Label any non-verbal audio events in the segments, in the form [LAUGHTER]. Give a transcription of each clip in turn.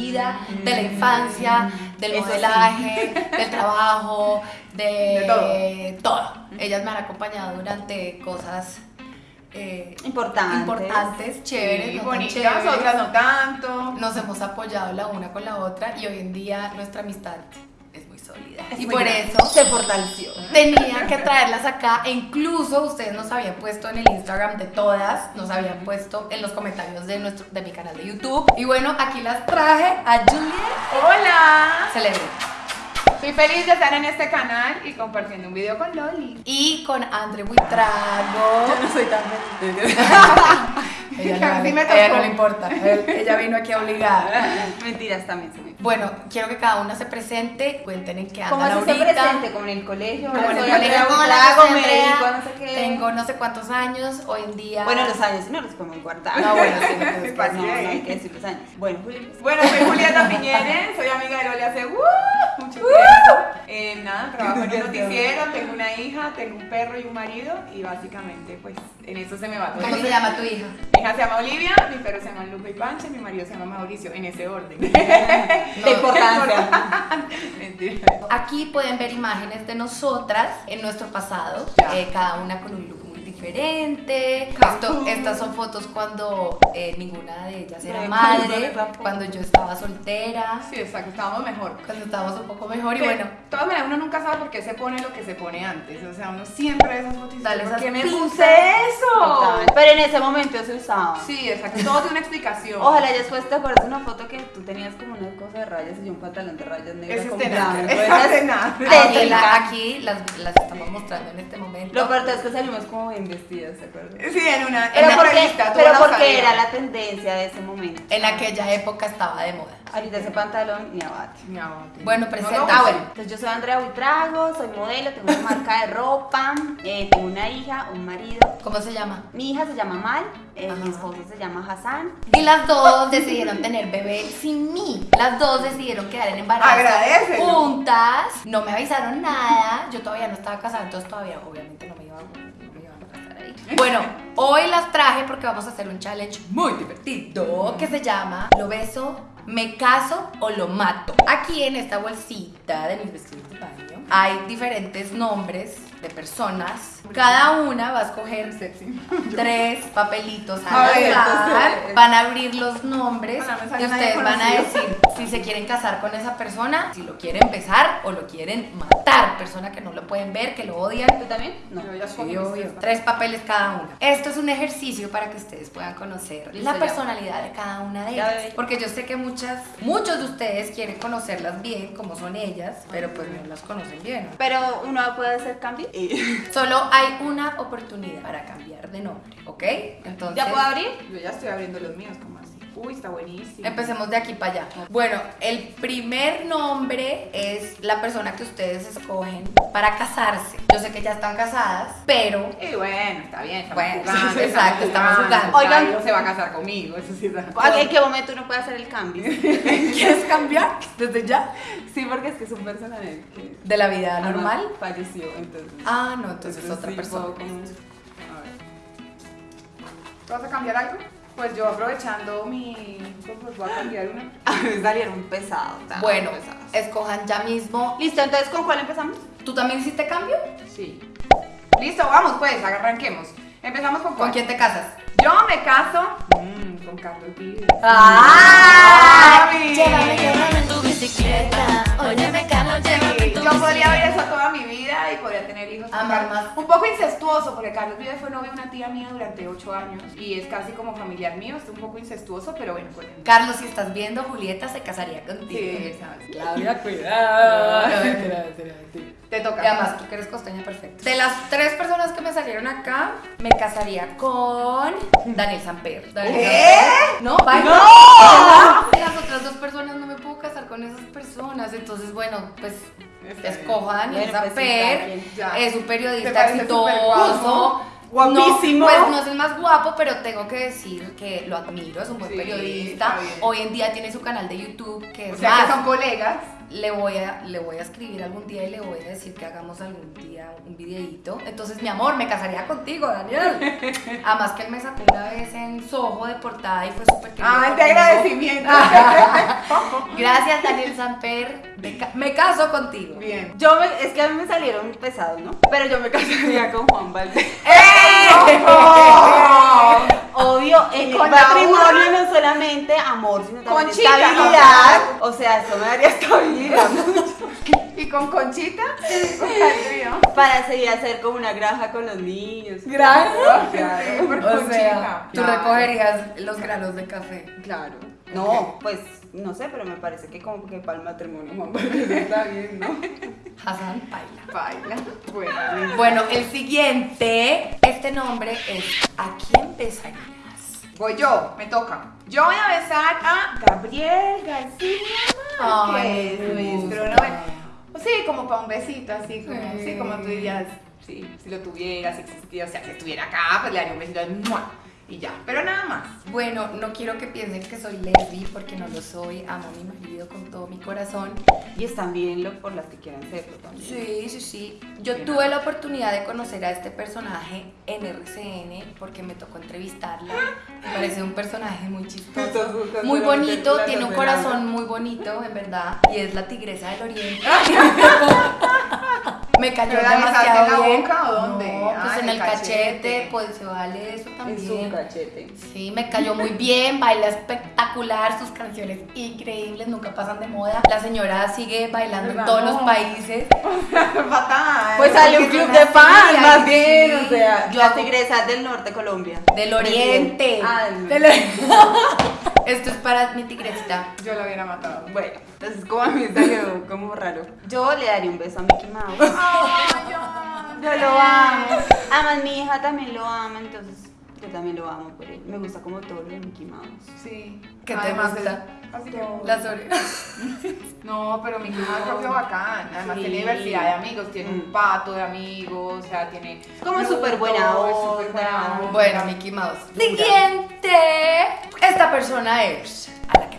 vida, de la infancia, del Eso sí. modelaje, del trabajo, de, De todo. Ellas me han acompañado durante cosas eh, Importante. importantes, chéveres, Sí, no bonitas, chéveres. otras no tanto. Nos hemos apoyado la una con la otra y hoy en día nuestra amistad sólida. Es y por grande. eso se fortaleció. [LAUGHS] tenía que traerlas acá e incluso ustedes nos habían puesto en el Instagram de todas, nos habían puesto en los comentarios de nuestro de mi canal de YouTube. Y bueno, aquí las traje a Juliet Hola. Celebre Estoy feliz de estar en este canal y compartiendo un video con Loli. y con Andre Buitrago. no soy tan feliz. [LAUGHS] Ella, [LAUGHS] no, me a ella no le importa, él- ella vino aquí obligada. [LAUGHS] Mentiras también se me Bueno, quiero que cada una se presente, cuenten en qué ¿Cómo andan así se ahorita. presente? Como en el colegio. Como en el colegio, como la no sé qué. Tengo no sé cuántos años, hoy en día. Bueno, los años no los podemos guardar. No, bueno, sí, no, pues, que pasa. No, no hay que decir los años. Bueno. Bueno, soy Julieta Piñeres, soy amiga de Loli hace uh, mucho tiempo. Eh, nada, trabajo en un [LAUGHS] noticiero, tengo una hija, tengo un perro y un marido y básicamente pues en eso se me va todo. ¿Cómo se llama tu hija? Mi hija se llama Olivia, mi perro se llama Lupe y Pancha y mi marido se llama Mauricio, en ese orden. [LAUGHS] De importancia. Mentira. Aquí pueden ver imágenes de nosotras en nuestro pasado, eh, cada una con un look diferente. Esto- estas son fotos cuando eh, ninguna de ellas era madre, cuando yo estaba soltera, Sí, exacto, estábamos mejor. cuando estábamos un poco mejor y De bueno. todas maneras, uno nunca sabe por qué se pone lo que se pone antes. O sea, uno siempre ve esas fotos y dice, Dale ¿por esas qué me puse eso? En ese momento se usaba. Sí, exacto, todo tiene una explicación. Ojalá después te acuerdas una foto que tú tenías como una cosa de rayas y yo un pantalón de rayas negras con blanco. Aquí, la- aquí las, las estamos mostrando en este momento. Lo peor es que salimos como bien vestidas, ¿te acuerdas? Sí, en una, en Pero una porque, revista, pero porque era la tendencia de ese momento. En aquella época estaba de moda. Ahorita ese pantalón ni abate. Mi abate. Bueno, No, presenta. no, Ah, bueno. Entonces yo soy Andrea Buitrago, soy modelo, tengo una marca de ropa, eh, tengo una hija, un marido. ¿Cómo se llama? Mi hija se llama Mal, eh, mi esposo se llama Hassan. Y las dos decidieron tener bebé sin mí. Las dos decidieron quedar en embarazo Agradécelo. juntas. No me avisaron nada. Yo todavía no estaba casada, entonces todavía obviamente no me iba, no me iban a casar ahí. Bueno, hoy las traje porque vamos a hacer un challenge muy divertido que se llama Lo beso, me caso o lo mato. Aquí en esta bolsita de mis vestidos de baño hay diferentes nombres de personas. Cada una va a escoger [LAUGHS] tres papelitos A ver, entonces- Van a abrir los nombres y ustedes van a decir si se quieren casar con esa persona, si lo quieren besar o lo quieren matar. Persona que no lo pueden ver, que lo odian. ¿Tú también? No. Yo ya mis obvio. tres. Papeles cada uno. Esto es un ejercicio para que ustedes puedan conocer la personalidad de cada una de ellas. Porque yo sé que muchas, muchos de ustedes quieren conocerlas bien, como son ellas, pero pues no las conocen bien. Pero uno puede hacer [LAUGHS] Solo hay una oportunidad para cambiar de nombre, ¿ok? Entonces, ¿Ya puedo abrir? Yo ya estoy abriendo los míos, como. Uy, está buenísimo. Empecemos de aquí para allá. Bueno, el primer nombre es la persona que ustedes escogen para casarse. Yo sé que ya están casadas, pero Y bueno, está bien, estamos Bueno, jugando. exacto, estamos jugando. Oigan, Oigan. no se va a casar conmigo, eso sí está. ¿En qué momento uno puede hacer el cambio? [LAUGHS] ¿quieres cambiar desde ya? Sí, porque es que es un personaje que De la vida normal. Falleció, entonces. Ah, no, entonces es Entonces, otra sí, persona. puedo como- A ver. ¿Tú vas a cambiar algo? Pues yo aprovechando mi. Pues voy a cambiar una. [LAUGHS] A mí salieron pesados. Bueno, pesados. escojan ya mismo. Listo, entonces ¿con cuál empezamos? ¿Tú también hiciste cambio? Sí. Listo, vamos pues, arranquemos. Empezamos con ¿Con cuál? quién te casas? Yo me caso mm, con Carlos Vives. ¡Ah! Mami. Con más. Un poco incestuoso, porque Carlos Vives fue novio de una tía mía durante 8 años y es casi como familiar mío. Es un poco incestuoso, pero bueno, pues. Carlos, si estás viendo, Julieta se casaría contigo. Sí, sabes. Claudia, cuidado. Te toca. Y además, tú que eres costeña perfecta. De las tres personas que me salieron acá, me casaría con Daniel Samper. Daniel ¿Qué? Samper. No, bye. ¡No! De Las otras dos personas no me con esas personas. Entonces, bueno, pues Está bien. escojo a Daniel Bueno, sí, Samper. cada quien. Ya. es un ¿Te periodista exitoso. Guapísimo. No, pues no es el más guapo, pero tengo que decir que lo admiro, es un buen Sí, periodista. Hoy en día tiene su canal de YouTube, que es O sea más. que son colegas. Le voy, a, le voy a escribir algún día y le voy a decir que hagamos algún día un videíto. Entonces, mi amor, me casaría contigo, Daniel. [LAUGHS] Además que él me sacó una vez en Soho de portada y fue súper querido Ah, de agradecimiento. [LAUGHS] Gracias, Daniel Samper. Me, ca- me caso contigo. Bien. Yo me, es que a mí me salieron pesados, ¿no? Pero yo me casaría con Juan Valdez. [LAUGHS] Obvio, [LAUGHS] en el Con matrimonio no solamente amor, sino también Conchita, estabilidad. O sea, eso me daría [LAUGHS] estabilidad [LAUGHS] ¿Y con Conchita? Saldría. para seguir a hacer como una granja con los niños. Gracias. Claro, por [LAUGHS] O sea, Conchita. tú Claro. recogerías los granos de café. Claro. No, pues no sé, pero me parece que como que para el matrimonio Juan [LAUGHS] Valdez está bien, ¿no? Hassan Paila. Baila. Bueno. [LAUGHS] Bueno, el siguiente, este nombre es ¿A quién besarías? Voy yo, me toca. Yo voy a besar a Gabriel García Ay, Márquez, nuestro gusta. Sí, como para un besito, así como, Sí. como tú dirías, sí, si lo tuviera, si existiera, o sea, si estuviera acá, pues le daría un besito ¡mua! Y ya, pero nada más. Bueno, no quiero que piensen que soy lesbi porque no lo soy. Amo a mi marido con todo mi corazón. Y están bien lo, por las que quieran serlo también. Sí, sí, sí. Yo tuve la oportunidad de conocer a este personaje en RCN porque me tocó entrevistarla. Me parece un personaje muy chistoso, muy bonito, tiene un corazón muy bonito, en verdad. Y es la tigresa del oriente. [LAUGHS] [LAUGHS] me cayó ¿Pero la besaste demasiado en la bien. boca o dónde? No, en el cachete, cachete. pues se vale eso En también. su cachete. Sí, me cayó muy bien, baila espectacular, sus canciones increíbles, nunca pasan de moda. La señora sigue bailando en todos los países. [LAUGHS] Fatal. Pues sale un club de fans, más bien, o sea, Yo las hago- tigresas del norte de Colombia. Del oriente. Del [LAUGHS] Esto es para mi tigresita. Yo lo hubiera matado. Bueno, entonces como a mí salió como raro. Yo le daría un beso a Mickey Mouse. [LAUGHS] Ay, Yo lo amo. Además mi hija también lo ama, entonces yo también lo amo por él. Me gusta como todo lo de Mickey Mouse. Sí. ¿Qué te Además, gusta? es- Así que. Las orejas. [LAUGHS] No, pero mi hija es propio bacán. Además Sí. tiene diversidad de amigos, tiene Mm. un pato de amigos, o sea, tiene. Como Pluto, súper buena es súper onda. buena onda. Bueno, Mickey Mouse. Dura. Siguiente. Esta persona es a la.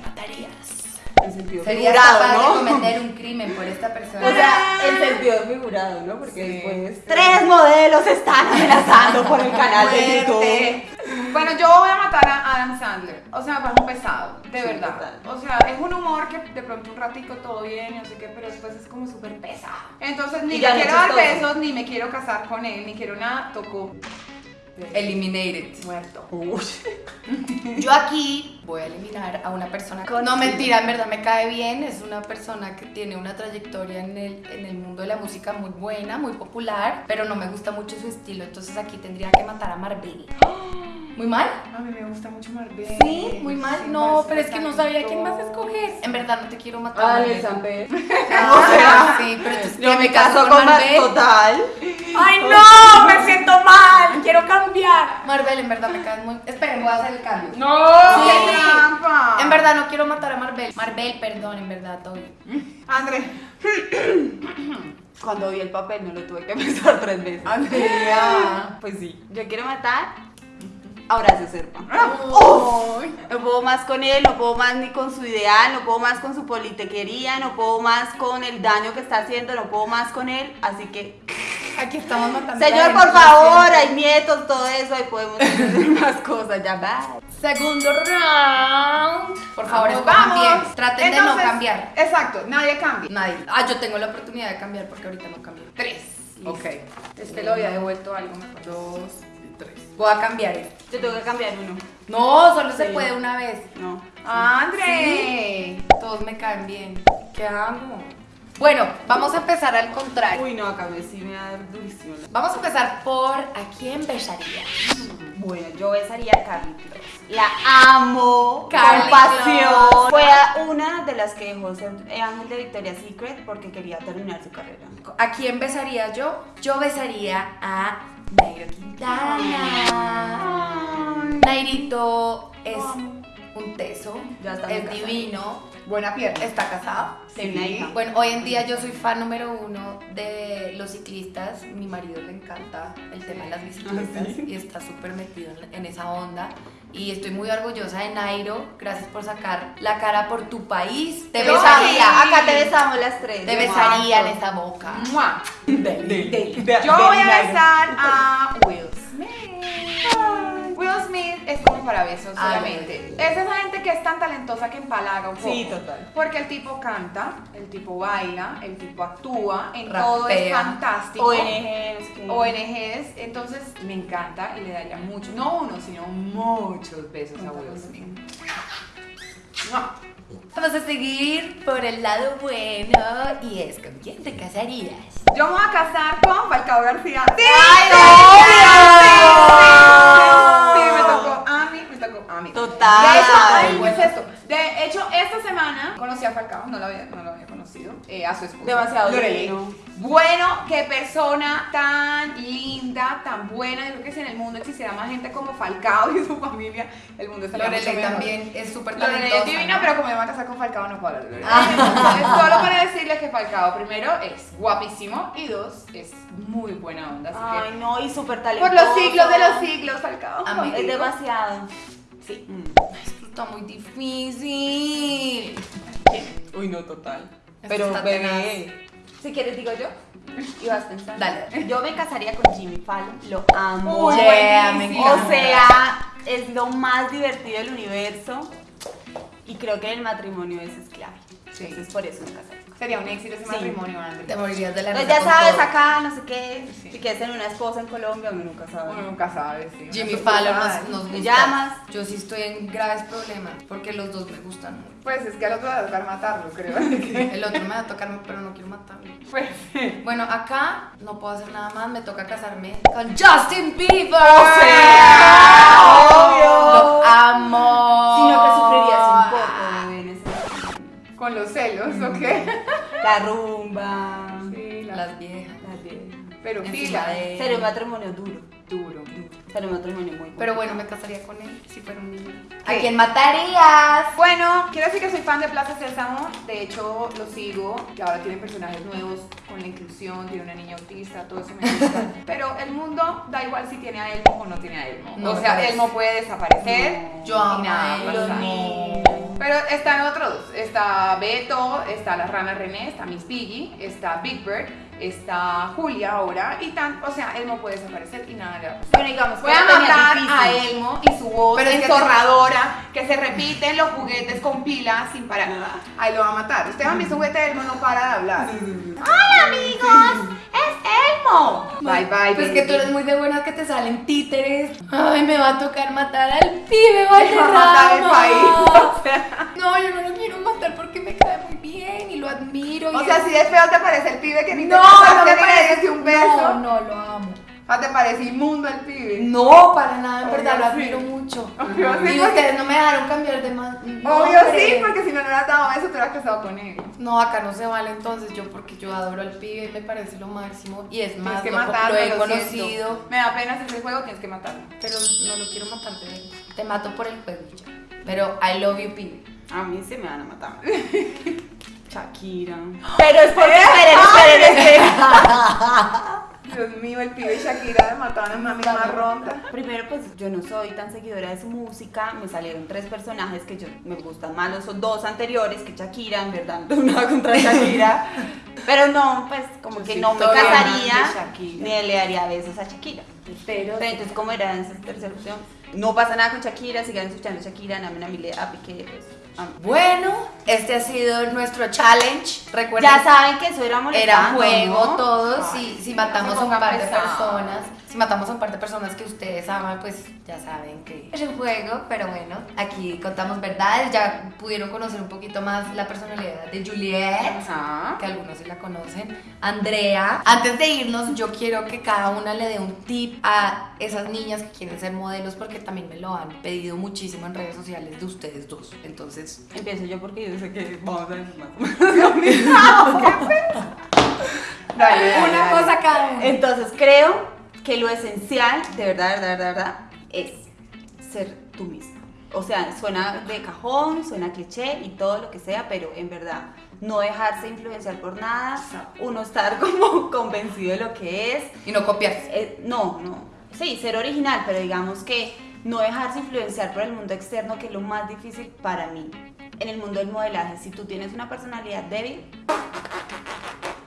En sentido Serías figurado, capaz de ¿no? cometer un crimen por esta persona. O sea, en sentido figurado, ¿no? Porque Sí. después tres modelos están amenazando por el canal de YouTube. Bueno, yo voy a matar a Adam Sandler. O sea, me parece un pesado, de Sí, verdad. total. O sea, es un humor que de pronto un ratico todo bien, no sé qué, pero después es como súper pesado. Entonces, ni le no quiero dar besos, ni me quiero casar con él, ni quiero nada. Tocó. Eliminated. Muerto. Yo aquí voy a eliminar a una persona. Con- No, mentira, en verdad me cae bien. Es una persona que tiene una trayectoria en el, en el mundo de la música muy buena, muy popular, pero no me gusta mucho su estilo. Entonces aquí tendría que matar a Marvel. ¿Muy mal? A mí me gusta mucho Marvel. Sí, muy mal. Sí, No, pero es que no sabía quién más escoger. En verdad no te quiero matar. Ah, Samper. [LAUGHS] Ah, o sea, sí, pero entonces Yo ¿qué, me caso con Marvel. total. ¡Ay, [LAUGHS] no! ¡Me siento mal! ¡Quiero cambiar! Marvel, en verdad me caes muy. Esperen, voy a hacer el cambio. ¡No! Sí. ¡Qué trampa! En verdad no quiero matar a Marvel. Marvel, perdón, en verdad, todo bien. [LAUGHS] André. Cuando vi el papel no lo tuve que pensar tres veces. Andrea. Pues sí. Yo quiero matar a Horacio Serpa. Ay. No puedo más con él, no puedo más ni con su ideal, no puedo más con su politequería, no puedo más con el daño que está haciendo, no puedo más con él. Así que, Aquí estamos matando. señor, por favor, hay nietos, todo eso, ahí podemos hacer [LAUGHS] más cosas. Ya va. Segundo round. Por favor, Vamos. Traten de no cambiar. Exacto, nadie cambia. Nadie. Ah, yo tengo la oportunidad de cambiar porque ahorita no cambio. Tres. Ok. Este lo había devuelto algo mejor. Dos tres. Voy a cambiar. Yo tengo que cambiar uno. No, solo se puede una vez. No. André. Todos me caen bien. ¿Qué hago? Bueno, vamos a empezar al contrario. Uy, no, acá me sí me va a dar durísimo. Vamos a empezar por ¿a quién besaría? Bueno, yo besaría a Carly Close. La amo Carly con pasión. Fue una de las que dejó ángel de Victoria's Secret porque quería terminar su carrera. ¿A quién besaría yo? Yo besaría a Nairo Quintana. Nairito es un teso, es divino, Buena pierna. está casado. Hija. Bueno, hoy en día yo soy fan número uno de los ciclistas. Mi marido le encanta el tema de las bicicletas ¿sí? y está súper metido en, esa onda. y estoy muy orgullosa de Nairo. Gracias por sacar la cara por tu país. Te besaría, acá te besamos las tres. te besaría en esa boca. ¡Mua! Deli. Yo voy a besar a Will como para besos solamente. Es esa gente que es tan talentosa que empalaga un poco. Sí, total. Porque el tipo canta, el tipo baila, el tipo actúa, en todo es Rapea. fantástico. ONG, no sé qué. ONGs, entonces me encanta y le daría mucho, no uno, sino muchos besos a Will Smith. Vamos a seguir por el lado bueno y es con quién te casarías. Yo me voy a casar con Falcao García. ¡Sí! ¡Ay, a Falcao, no lo había, no lo había conocido, eh, a su esposa. Demasiado Lorelei. divino. Bueno, qué persona tan linda, tan buena. Yo creo que si en el mundo existiera más gente como Falcao y su familia, el mundo estaría mucho Lorelei mejor. también es súper Lorelei talentosa. es divina, ¿no? pero como me va a casar con Falcao no puedo hablar de Lorelei. Ah. Entonces, solo para decirles que Falcao, primero, es guapísimo y dos, es muy buena onda. Así Ay, no, y súper talentoso. por los siglos de los siglos, Falcao. Amigo. Es demasiado. Sí. Esto está muy difícil. [LAUGHS] Uy, no, total. Esto Pero, bebé. Si quieres, digo yo. Y vas pensando. Dale. Yo me casaría con Jimmy Fallon. Lo amo. Uy, Yeah, me buenísimo. encanta. O sea, es lo más divertido del universo. Y creo que el matrimonio es clave. Sí. Entonces, por eso me casaré. Sería un éxito ese Sí. matrimonio, André. Te morirías de la Pues risa ya sabes, todo. acá, no sé qué. Sí. Si quieres tener una esposa en Colombia, uno nunca sabe. Uno nunca sabe, sí. Jimmy Fallon nos, nos ¿Me gusta. llamas? Yo sí estoy en graves problemas porque los dos me gustan mucho. Pues es que al otro le va a tocar matarlo, creo. [LAUGHS] [LAUGHS] El otro me va a tocar, pero no quiero matarlo. pues Bueno, acá no puedo hacer nada más, me toca casarme con Justin Bieber. sea, obvio. Lo amo. Sino que sufrirías un poco, con los celos, ¿o qué? La rumba. Sí, la- Las viejas. las viejas. pero pila. de- Sería un matrimonio duro. Duro. Sería un matrimonio muy Pero bueno, me casaría con él si fuera un niño. ¿A quién matarías? Bueno, quiero decir que soy fan de Plaza Sésamo. De hecho, lo sigo. Que ahora tienen personajes nuevos con la inclusión. Tiene una niña autista, todo eso me gusta. [LAUGHS] Pero el mundo da igual si tiene a Elmo o no tiene a Elmo. No, o sea. Elmo puede desaparecer. No. Yo amo a él. Pero están otros. Está Beto, está la rana René, está Miss Piggy, está Big Bird, está Julia ahora. Y tan, o sea, Elmo puede desaparecer y nada le va a pasar. Bueno, digamos, Voy a matar a Elmo y su voz Pero es que enzorradora, que se repiten los juguetes con pilas sin parar. Ahí lo va a matar. Ustedes han visto juguete Elmo, no para de hablar. ¡Hola, amigos! ¡Es Elmo! Bye, bye, Pues que tú eres muy de buenas que te salen títeres. Ay, me va a tocar matar al pibe, Me va a matar el país. O sea, No, yo no lo quiero matar porque me cae muy bien y lo admiro. o y sea, es- si de feo te parece el pibe que ni te No, casaste no me parece un beso. No, no, lo amo. Ah, te parece inmundo el pibe. No, para nada, en Obvio verdad lo sí. admiro mucho. Obvio sí, y porque- ustedes no me dejaron cambiar de más. Obvio sí, porque si no le hubieras dado beso, te hubieras casado con él. No, acá no se vale entonces yo porque yo adoro al pibe me parece lo máximo. Y es más, que lo, matarlo, lo he lo conocido, siento. Me da pena hacer el juego, tienes que matarlo. pero no lo quiero matar de él. Te mato por el juego ya. Pero I love you, pibe. A mí se me van a matar. [LAUGHS] Shakira. Pero es porque, esperen, esperen, [LAUGHS] esperen. Dios mío, el pibe y Shakira mataban a una misma ronda. Primero, pues yo no soy tan seguidora de su música. Me salieron tres personajes que yo me gustan más los dos anteriores que Shakira. En verdad, [LAUGHS] no nada contra Shakira. Pero no, pues como Yo que no me casaría ni le daría besos a Shakira. Pero Pero entonces, ¿cómo era esa tercera opción? No pasa nada con Shakira, sigan escuchando Shakira, Namen a Mile, a Piqué, pues. A- Bueno, este ha sido nuestro challenge. Recuerden Ya saben que eso era Era molestando, juego ¿no? todo, Ay, si, si matamos a un par de personas, si matamos a un par de personas que ustedes aman, pues ya saben que es un juego, pero bueno, aquí contamos verdades, ya pudieron conocer un poquito más la personalidad de Juliet, Ajá. que algunos sí la conocen, Andrea. Antes de irnos, yo quiero que cada una le dé un tip a esas niñas que quieren ser modelos, porque también me lo han pedido muchísimo en redes sociales de ustedes dos, entonces... Empiezo yo porque yo sé que vamos a decir más. [LAUGHS] [LAUGHS] Dale, dale, Una dale. cosa cada una. Entonces creo que lo esencial, de verdad, de verdad, de verdad, es ser tú misma. O sea, suena de cajón, suena cliché y todo lo que sea, pero en verdad, no dejarse influenciar por nada, uno estar [LAUGHS] como convencido de lo que es. Y no copiarse. Eh, no, no. Sí, ser original, pero digamos que no dejarse influenciar por el mundo externo, que es lo más difícil para mí. En el mundo del modelaje, si tú tienes una personalidad débil,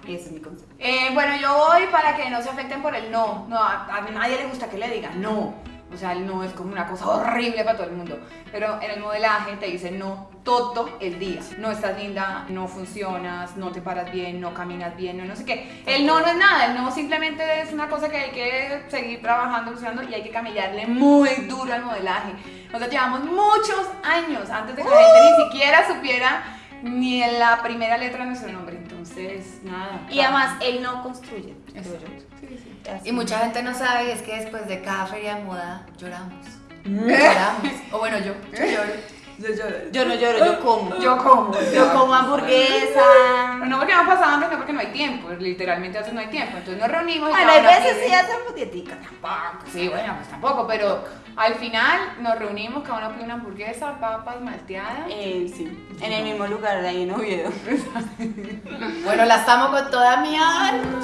ese es mi consejo. Eh, bueno, yo voy para que no se afecten por el no. No, a, a nadie le gusta que le digan no. O sea, el no es como una cosa horrible para todo el mundo. Pero en el modelaje te dicen no todo el día. No estás linda, no funcionas, no te paras bien, no caminas bien, no, no sé qué. El no no es nada, el no simplemente es una cosa que hay que seguir trabajando, usando y hay que camellarle muy duro al modelaje. Nosotros llevamos muchos años antes de que la gente ni siquiera supiera ni en la primera letra de nuestro nombre. Entonces, nada. Y además, él no construye. creo yo. Sí, sí. Así. Y mucha gente no sabe, y es que después de cada feria de moda lloramos. Lloramos. O bueno, yo, yo lloro. Yo lloro. Yo no lloro, yo como. Yo como. Yo como hamburguesa. Pero no porque no pasa hambre, sino porque no hay tiempo. Literalmente a veces no hay tiempo. Entonces nos reunimos y Bueno, hay veces sí hacemos dietica. Tampoco, sí, bueno, pues tampoco, pero al final nos reunimos, cada uno pide una hamburguesa, papas malteadas. Eh, sí, en el mismo lugar, ahí en Oviedo. [LAUGHS] Bueno, las amo con toda mi alma.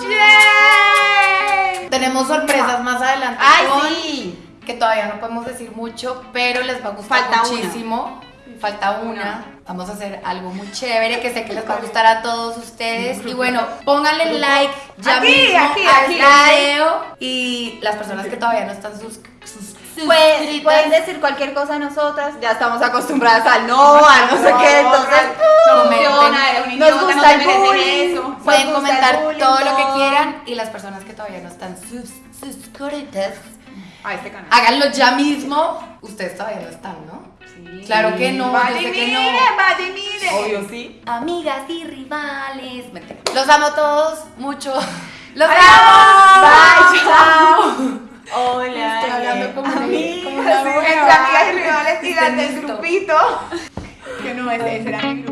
Tenemos sorpresas más adelante. ¡Ay, con- sí! Que todavía no podemos decir mucho, pero les va a gustar Falta una. muchísimo. Falta una. Vamos a hacer algo muy chévere que sé que les va a gustar a todos ustedes. Y bueno, pónganle like ya Aquí, mismo aquí, al video. Y las personas que todavía no están sus, sus- Pueden, suscritas, pueden decir cualquier cosa a nosotras, ya estamos acostumbradas al no, a no sé qué, entonces Nos gusta el bullying. eso. Pueden comentar bullying, todo lo que quieran. Y las personas que todavía no están sus, suscritas, A este canal. háganlo ya mismo. Ustedes todavía no están, ¿no? Sí. Claro que no, yo sé que no. Vadimire, Vadimire. Obvio sí. Amigas y rivales. Mentira. Los amo a todos mucho. Los Adiós. amo. Bye, chao. Hola. Estoy hablando como Amigas. como una amigas y rivales y del grupito. Que no, ese, ese era mi grupo.